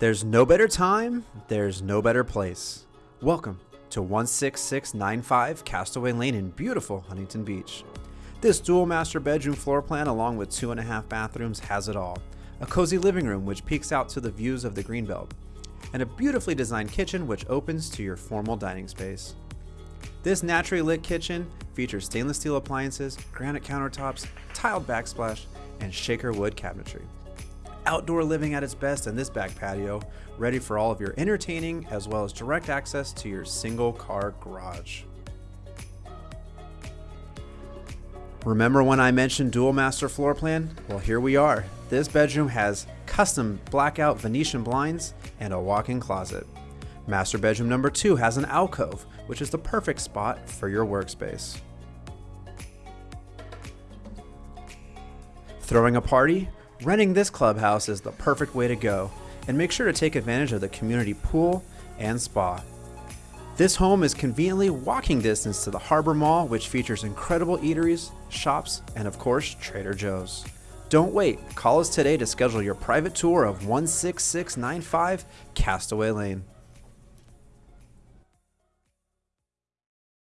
There's no better time, there's no better place. Welcome to 16695 Castaway Lane in beautiful Huntington Beach. This dual master bedroom floor plan, along with two and a half bathrooms, has it all. A cozy living room which peeks out to the views of the Greenbelt, and a beautifully designed kitchen which opens to your formal dining space. This naturally lit kitchen features stainless steel appliances, granite countertops, tiled backsplash, and shaker wood cabinetry. Outdoor living at its best in this back patio, ready for all of your entertaining as well as direct access to your single car garage. Remember when I mentioned dual master floor plan? Well, here we are. This bedroom has custom blackout Venetian blinds and a walk-in closet. Master bedroom number two has an alcove, which is the perfect spot for your workspace. Throwing a party? Renting this clubhouse is the perfect way to go, and make sure to take advantage of the community pool and spa. This home is conveniently walking distance to the Harbor Mall, which features incredible eateries, shops, and of course, Trader Joe's. Don't wait, call us today to schedule your private tour of 16695 Castaway Lane.